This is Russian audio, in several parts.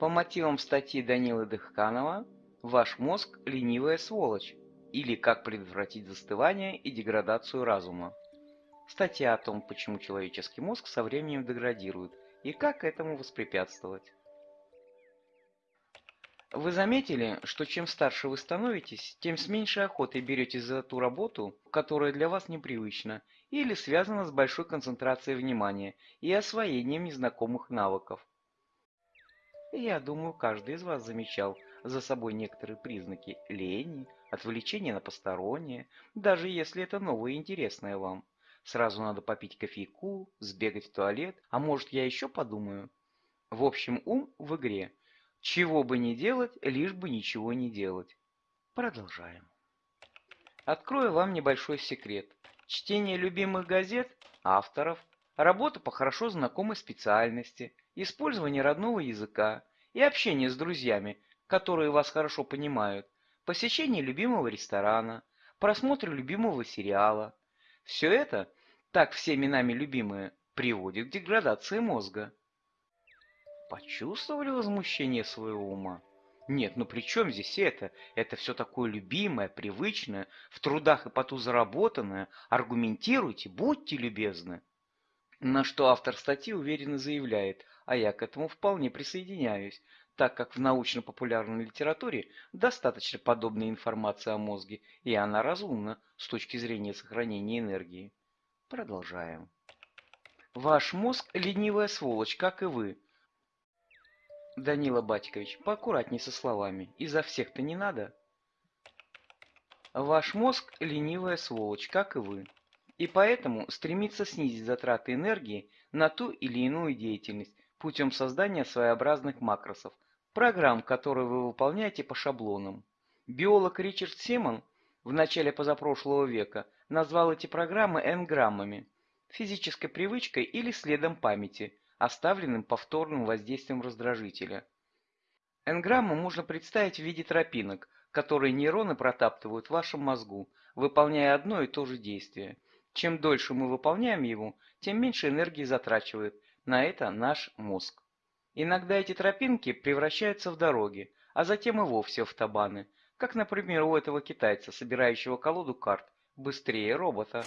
По мотивам статьи Данилы Дыхканова «Ваш мозг – ленивая сволочь» или «Как предотвратить застывание и деградацию разума». Статья о том, почему человеческий мозг со временем деградирует и как этому воспрепятствовать. Вы заметили, что чем старше вы становитесь, тем с меньшей охотой беретесь за ту работу, которая для вас непривычна или связана с большой концентрацией внимания и освоением незнакомых навыков. Я думаю, каждый из вас замечал за собой некоторые признаки лени, отвлечения на постороннее, даже если это новое и интересное вам. Сразу надо попить кофейку, сбегать в туалет, а может я еще подумаю? В общем, ум в игре. Чего бы ни делать, лишь бы ничего не делать. Продолжаем. Открою вам небольшой секрет. Чтение любимых газет, авторов, работа по хорошо знакомой специальности – использование родного языка и общение с друзьями, которые вас хорошо понимают, посещение любимого ресторана, просмотр любимого сериала. Все это, так всеми нами любимое, приводит к деградации мозга. Почувствовали возмущение своего ума? Нет, ну при чем здесь это? Это все такое любимое, привычное, в трудах и поту заработанное. Аргументируйте, будьте любезны. На что автор статьи уверенно заявляет, а я к этому вполне присоединяюсь, так как в научно-популярной литературе достаточно подобной информации о мозге, и она разумна с точки зрения сохранения энергии. Продолжаем. Ваш мозг – ленивая сволочь, как и вы. Данила Батькович, поаккуратней со словами, изо всех-то не надо. Ваш мозг – ленивая сволочь, как и вы и поэтому стремится снизить затраты энергии на ту или иную деятельность путем создания своеобразных макросов, программ, которые вы выполняете по шаблонам. Биолог Ричард Симон в начале позапрошлого века назвал эти программы энграммами, физической привычкой или следом памяти, оставленным повторным воздействием раздражителя. Энграмму можно представить в виде тропинок, которые нейроны протаптывают в вашем мозгу, выполняя одно и то же действие. Чем дольше мы выполняем его, тем меньше энергии затрачивает на это наш мозг. Иногда эти тропинки превращаются в дороги, а затем и вовсе в автобаны, как, например, у этого китайца, собирающего колоду карт, быстрее робота.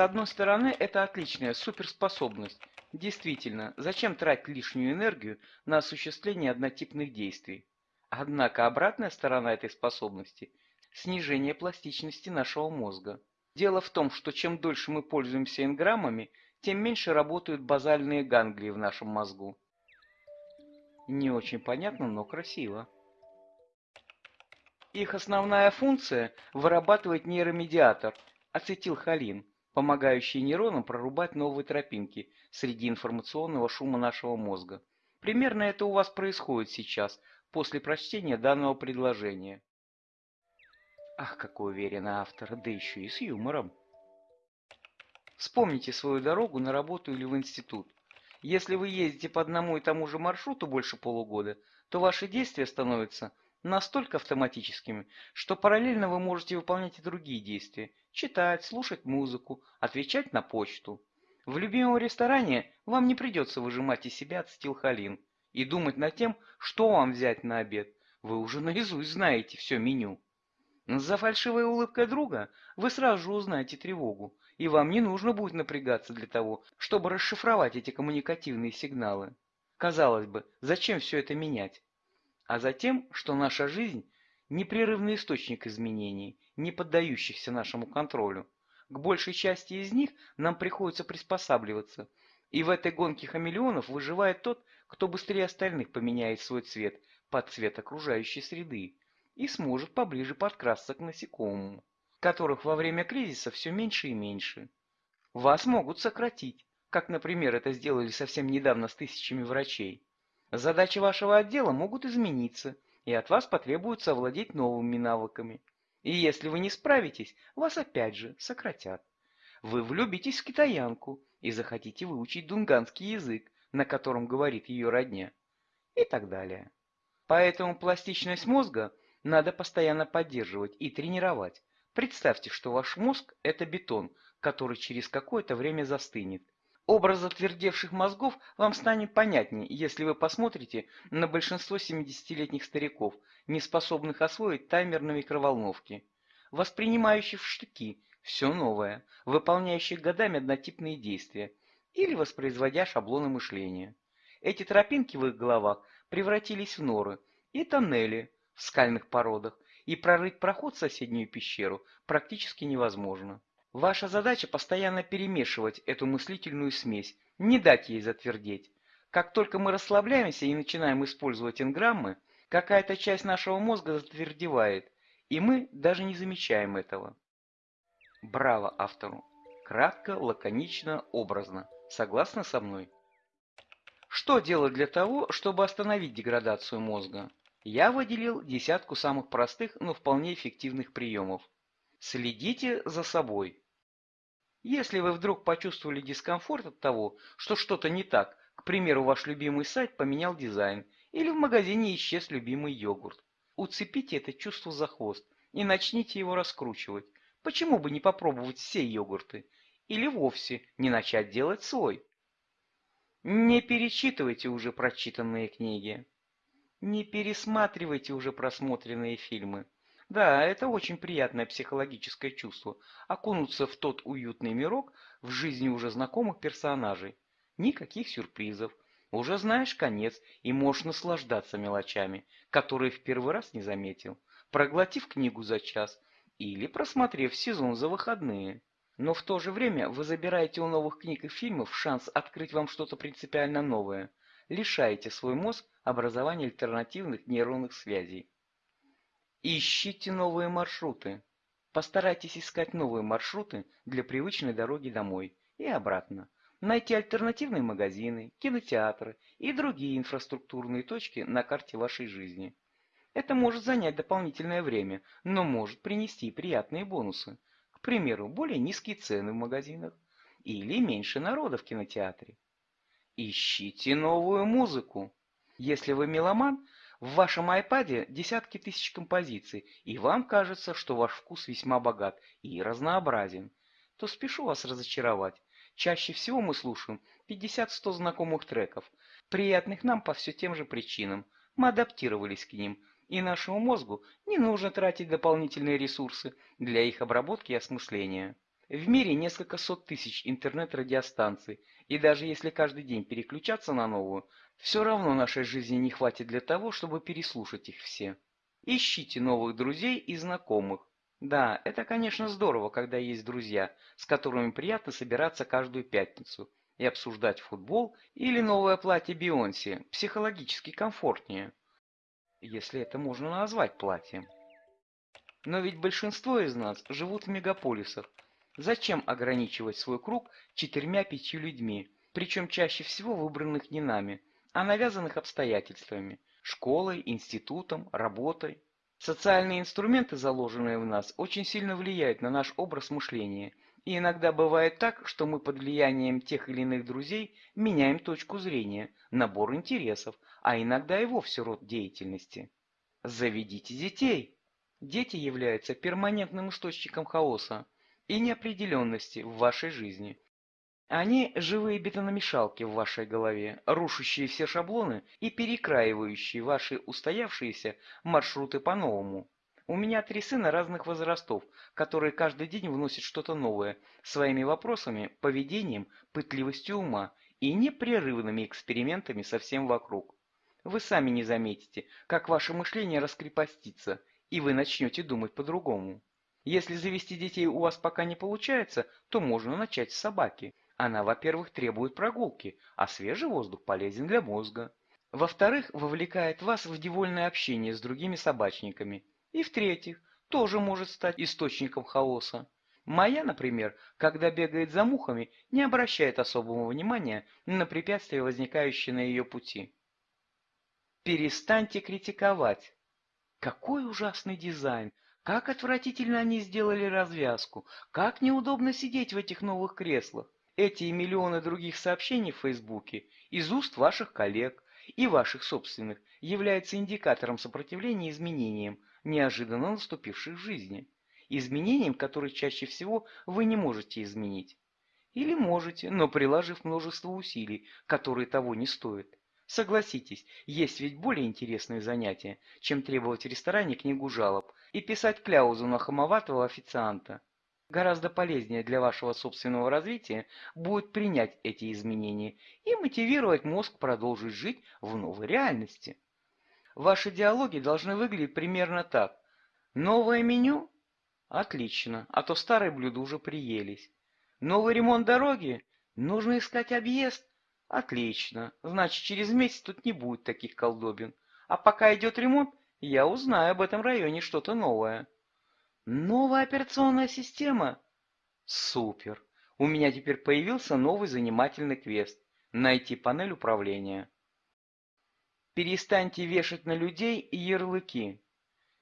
С одной стороны, это отличная суперспособность. Действительно, зачем тратить лишнюю энергию на осуществление однотипных действий? Однако обратная сторона этой способности – снижение пластичности нашего мозга. Дело в том, что чем дольше мы пользуемся энграммами, тем меньше работают базальные ганглии в нашем мозгу. Не очень понятно, но красиво. Их основная функция – вырабатывать нейромедиатор – ацетилхолин, помогающий нейронам прорубать новые тропинки среди информационного шума нашего мозга. Примерно это у вас происходит сейчас, после прочтения данного предложения. Ах, какой уверенный автор, да еще и с юмором. Вспомните свою дорогу на работу или в институт. Если вы ездите по одному и тому же маршруту больше полугода, то ваши действия становятся настолько автоматическими, что параллельно вы можете выполнять и другие действия – читать, слушать музыку, отвечать на почту. В любимом ресторане вам не придется выжимать из себя ацетилхолин и думать над тем, что вам взять на обед. Вы уже наизусть знаете все меню. За фальшивой улыбкой друга вы сразу же узнаете тревогу, и вам не нужно будет напрягаться для того, чтобы расшифровать эти коммуникативные сигналы. Казалось бы, зачем все это менять? А затем, что наша жизнь – непрерывный источник изменений, не поддающихся нашему контролю. К большей части из них нам приходится приспосабливаться, и в этой гонке хамелеонов выживает тот, кто быстрее остальных поменяет свой цвет под цвет окружающей среды и сможет поближе подкрасться к насекомому, которых во время кризиса все меньше и меньше. Вас могут сократить, как, например, это сделали совсем недавно с тысячами врачей. Задачи вашего отдела могут измениться, и от вас потребуется овладеть новыми навыками. И если вы не справитесь, вас опять же сократят. Вы влюбитесь в китаянку и захотите выучить дунганский язык, на котором говорит ее родня. И так далее. Поэтому пластичность мозга надо постоянно поддерживать и тренировать. Представьте, что ваш мозг – это бетон, который через какое-то время застынет. Образ затвердевших мозгов вам станет понятнее, если вы посмотрите на большинство 70-летних стариков, не способных освоить таймер на микроволновке, воспринимающих в штыки все новое, выполняющих годами однотипные действия или воспроизводя шаблоны мышления. Эти тропинки в их головах превратились в норы и тоннели в скальных породах, и прорыть проход в соседнюю пещеру практически невозможно. Ваша задача постоянно перемешивать эту мыслительную смесь, не дать ей затвердеть. Как только мы расслабляемся и начинаем использовать инграммы, какая-то часть нашего мозга затвердевает, и мы даже не замечаем этого. Браво автору! Кратко, лаконично, образно. Согласны со мной? Что делать для того, чтобы остановить деградацию мозга? Я выделил десятку самых простых, но вполне эффективных приемов. Следите за собой. Если вы вдруг почувствовали дискомфорт от того, что что-то не так, к примеру, ваш любимый сайт поменял дизайн, или в магазине исчез любимый йогурт, уцепите это чувство за хвост и начните его раскручивать. Почему бы не попробовать все йогурты? Или вовсе не начать делать свой? Не перечитывайте уже прочитанные книги. Не пересматривайте уже просмотренные фильмы. Да, это очень приятное психологическое чувство – окунуться в тот уютный мирок в жизни уже знакомых персонажей. Никаких сюрпризов. Уже знаешь конец и можешь наслаждаться мелочами, которые в первый раз не заметил, проглотив книгу за час или просмотрев сезон за выходные. Но в то же время вы забираете у новых книг и фильмов шанс открыть вам что-то принципиально новое, лишаете свой мозг образования альтернативных нейронных связей. Ищите новые маршруты. Постарайтесь искать новые маршруты для привычной дороги домой и обратно. Найти альтернативные магазины, кинотеатры и другие инфраструктурные точки на карте вашей жизни. Это может занять дополнительное время, но может принести приятные бонусы. К примеру, более низкие цены в магазинах или меньше народа в кинотеатре. Ищите новую музыку. Если вы меломан, в вашем iPad десятки тысяч композиций, и вам кажется, что ваш вкус весьма богат и разнообразен, то спешу вас разочаровать. Чаще всего мы слушаем 50-100 знакомых треков, приятных нам по все тем же причинам. Мы адаптировались к ним, и нашему мозгу не нужно тратить дополнительные ресурсы для их обработки и осмысления. В мире несколько сот тысяч интернет-радиостанций, и даже если каждый день переключаться на новую, все равно нашей жизни не хватит для того, чтобы переслушать их все. Ищите новых друзей и знакомых. Да, это, конечно, здорово, когда есть друзья, с которыми приятно собираться каждую пятницу и обсуждать футбол или новое платье Бейонсе, психологически комфортнее если это можно назвать платьем. Но ведь большинство из нас живут в мегаполисах. Зачем ограничивать свой круг четырьмя-пятью людьми, причем чаще всего выбранных не нами, а навязанных обстоятельствами, школой, институтом, работой? Социальные инструменты, заложенные в нас, очень сильно влияют на наш образ мышления – и иногда бывает так, что мы под влиянием тех или иных друзей меняем точку зрения, набор интересов, а иногда и вовсе род деятельности. Заведите детей. Дети являются перманентным источником хаоса и неопределенности в вашей жизни. Они – живые бетономешалки в вашей голове, рушащие все шаблоны и перекраивающие ваши устоявшиеся маршруты по-новому. У меня три сына разных возрастов, которые каждый день вносят что-то новое, своими вопросами, поведением, пытливостью ума и непрерывными экспериментами со всем вокруг. Вы сами не заметите, как ваше мышление раскрепостится, и вы начнете думать по-другому. Если завести детей у вас пока не получается, то можно начать с собаки. Она, во-первых, требует прогулки, а свежий воздух полезен для мозга. Во-вторых, вовлекает вас в девольное общение с другими собачниками – и в-третьих, тоже может стать источником хаоса. Моя, например, когда бегает за мухами, не обращает особого внимания на препятствия, возникающие на ее пути. Перестаньте критиковать. Какой ужасный дизайн! Как отвратительно они сделали развязку, как неудобно сидеть в этих новых креслах. Эти и миллионы других сообщений в Фейсбуке из уст ваших коллег и ваших собственных являются индикатором сопротивления изменениям, неожиданно наступивших в жизни. Изменениям, которые чаще всего вы не можете изменить. Или можете, но приложив множество усилий, которые того не стоят. Согласитесь, есть ведь более интересные занятия, чем требовать в ресторане книгу жалоб и писать кляузу на хамоватого официанта. Гораздо полезнее для вашего собственного развития будет принять эти изменения и мотивировать мозг продолжить жить в новой реальности. Ваши диалоги должны выглядеть примерно так. Новое меню? Отлично, а то старые блюда уже приелись. Новый ремонт дороги? Нужно искать объезд? Отлично, значит через месяц тут не будет таких колдобин. А пока идет ремонт, я узнаю об этом районе что-то новое. Новая операционная система? Супер! У меня теперь появился новый занимательный квест. Найти панель управления. Перестаньте вешать на людей ярлыки.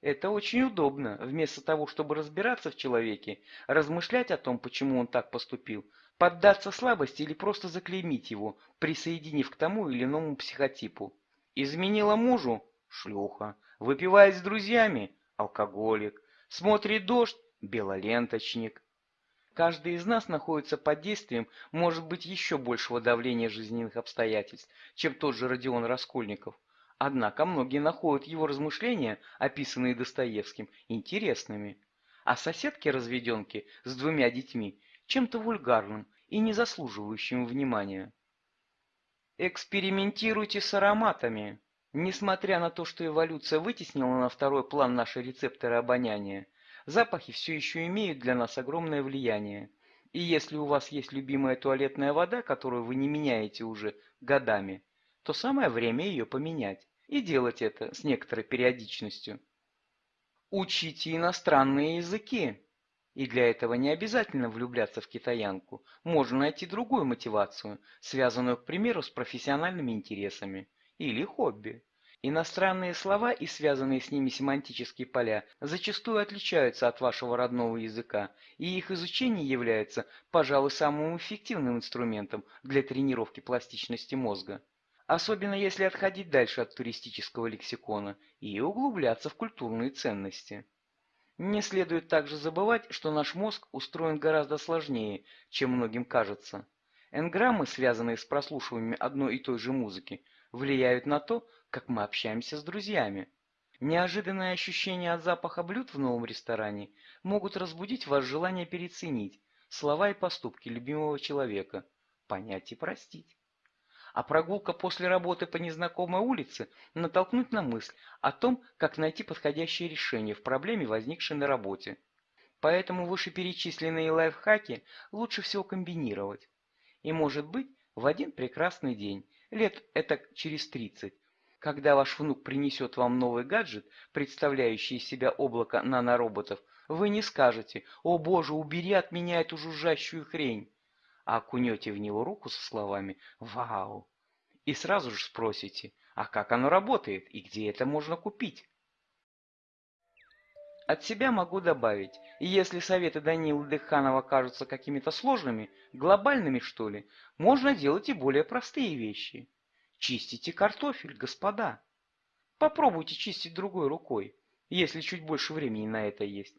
Это очень удобно. Вместо того, чтобы разбираться в человеке, размышлять о том, почему он так поступил, поддаться слабости или просто заклеймить его, присоединив к тому или иному психотипу. Изменила мужу? Шлюха. Выпивает с друзьями? Алкоголик. Смотрит дождь? Белоленточник. Каждый из нас находится под действием, может быть, еще большего давления жизненных обстоятельств, чем тот же Родион Раскольников. Однако многие находят его размышления, описанные Достоевским, интересными. А соседки-разведенки с двумя детьми чем-то вульгарным и не заслуживающим внимания. Экспериментируйте с ароматами. Несмотря на то, что эволюция вытеснила на второй план наши рецепторы обоняния, запахи все еще имеют для нас огромное влияние. И если у вас есть любимая туалетная вода, которую вы не меняете уже годами, то самое время ее поменять. И делать это с некоторой периодичностью. Учите иностранные языки. И для этого не обязательно влюбляться в китаянку. Можно найти другую мотивацию, связанную, к примеру, с профессиональными интересами или хобби. Иностранные слова и связанные с ними семантические поля зачастую отличаются от вашего родного языка, и их изучение является, пожалуй, самым эффективным инструментом для тренировки пластичности мозга особенно если отходить дальше от туристического лексикона и углубляться в культурные ценности. Не следует также забывать, что наш мозг устроен гораздо сложнее, чем многим кажется. Энграммы, связанные с прослушиванием одной и той же музыки, влияют на то, как мы общаемся с друзьями. Неожиданные ощущения от запаха блюд в новом ресторане могут разбудить ваше желание переценить слова и поступки любимого человека, понять и простить а прогулка после работы по незнакомой улице натолкнуть на мысль о том, как найти подходящее решение в проблеме, возникшей на работе. Поэтому вышеперечисленные лайфхаки лучше всего комбинировать. И может быть, в один прекрасный день, лет это через 30, когда ваш внук принесет вам новый гаджет, представляющий из себя облако нанороботов, вы не скажете «О боже, убери от меня эту жужжащую хрень!» А окунете в него руку со словами «Вау!» и сразу же спросите, а как оно работает и где это можно купить? От себя могу добавить, если советы Данилы Дыханова кажутся какими-то сложными, глобальными что ли, можно делать и более простые вещи. Чистите картофель, господа. Попробуйте чистить другой рукой, если чуть больше времени на это есть.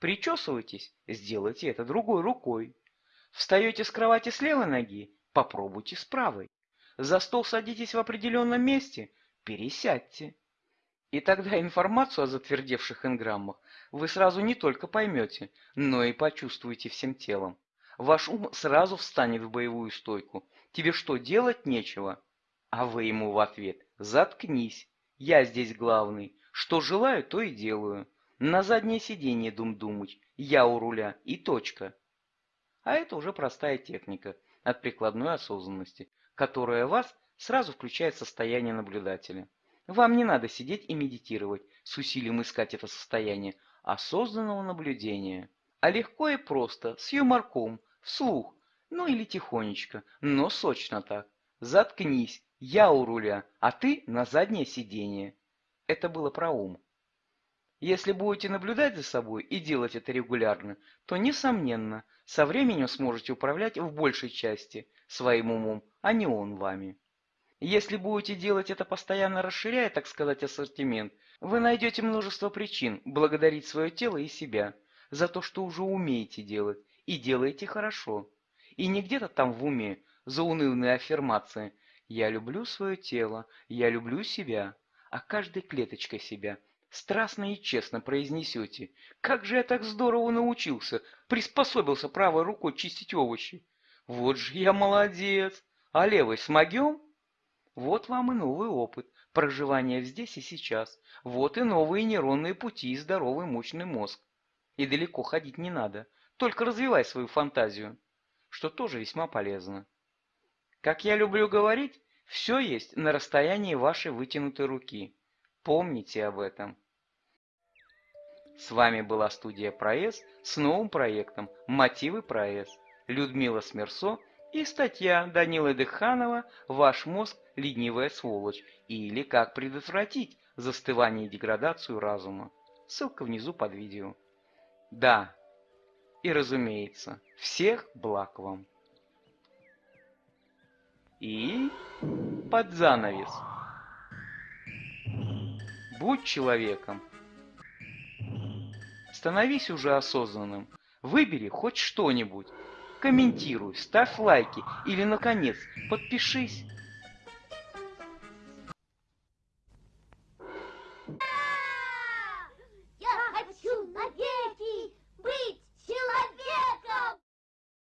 Причесывайтесь, сделайте это другой рукой. Встаете с кровати с левой ноги? Попробуйте с правой. За стол садитесь в определенном месте? Пересядьте. И тогда информацию о затвердевших энграммах вы сразу не только поймете, но и почувствуете всем телом. Ваш ум сразу встанет в боевую стойку. Тебе что, делать нечего? А вы ему в ответ «Заткнись, я здесь главный. Что желаю, то и делаю. На заднее сиденье дум-думать, я у руля и точка». А это уже простая техника от прикладной осознанности, которая вас сразу включает в состояние наблюдателя. Вам не надо сидеть и медитировать, с усилием искать это состояние осознанного наблюдения. А легко и просто, с юморком, вслух, ну или тихонечко, но сочно так. Заткнись, я у руля, а ты на заднее сиденье. Это было про ум. Если будете наблюдать за собой и делать это регулярно, то, несомненно, со временем сможете управлять в большей части своим умом, а не он вами. Если будете делать это постоянно расширяя, так сказать, ассортимент, вы найдете множество причин благодарить свое тело и себя за то, что уже умеете делать, и делаете хорошо. И не где-то там в уме, за унывные аффирмации «я люблю свое тело», «я люблю себя», а каждой клеточкой себя – страстно и честно произнесете. Как же я так здорово научился, приспособился правой рукой чистить овощи. Вот же я молодец. А левой смогем? Вот вам и новый опыт проживания здесь и сейчас. Вот и новые нейронные пути и здоровый мощный мозг. И далеко ходить не надо, только развивай свою фантазию, что тоже весьма полезно. Как я люблю говорить, все есть на расстоянии вашей вытянутой руки. Помните об этом. С вами была студия Проэс с новым проектом «Мотивы Проэс». Людмила Смерсо и статья Данилы Дыханова «Ваш мозг – ленивая сволочь» или «Как предотвратить застывание и деградацию разума». Ссылка внизу под видео. Да, и разумеется, всех благ вам. И под занавес. Будь человеком. Становись уже осознанным. Выбери хоть что-нибудь. Комментируй, ставь лайки или, наконец, подпишись.